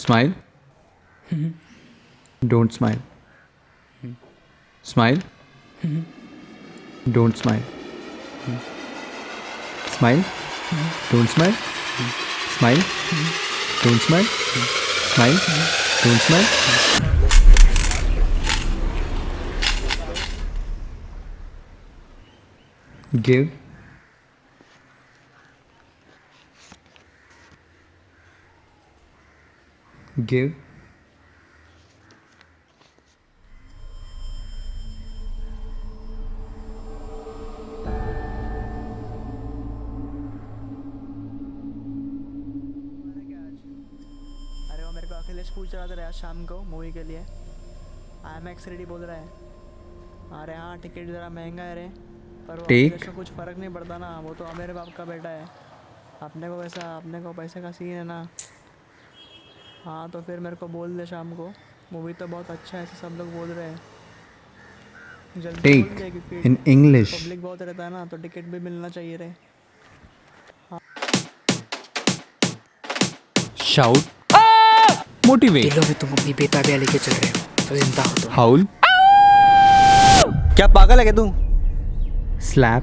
Smile. Mm-hmm. Don't smile. Mm-hmm. Smile. Mm-hmm. Don't smile. Smile. Don't smile. Smile. Don't smile. Smile. Don't smile. Give. Give. Akhilesh पूछ रहा था आज शाम को movie के लिए। आई एम एक्स रेडी बोल रहा है। अरे हाँ टिकट ज़रा महँगा है रे। पर वो. कुछ फ़र्क नहीं पड़ता ना। वो तो मेरे बाप का बेटा है। अपने को वैसा अपने को पैसे का सीन है ना। हाँ तो फिर मेरे को बोल दे शाम को मूवी तो बहुत अच्छा है ऐसे सब लोग बोल रहे हैं जल्दी in English. पब्लिक बहुत रहता है ना तो टिकट भी मिलना चाहिए रे Shout. Motivate. दिलों में तुम अपनी बेताबियाँ लेके चल रहे हो तो ज़िंदा हो तुम Howl. क्या पागल है क्या तू Slap.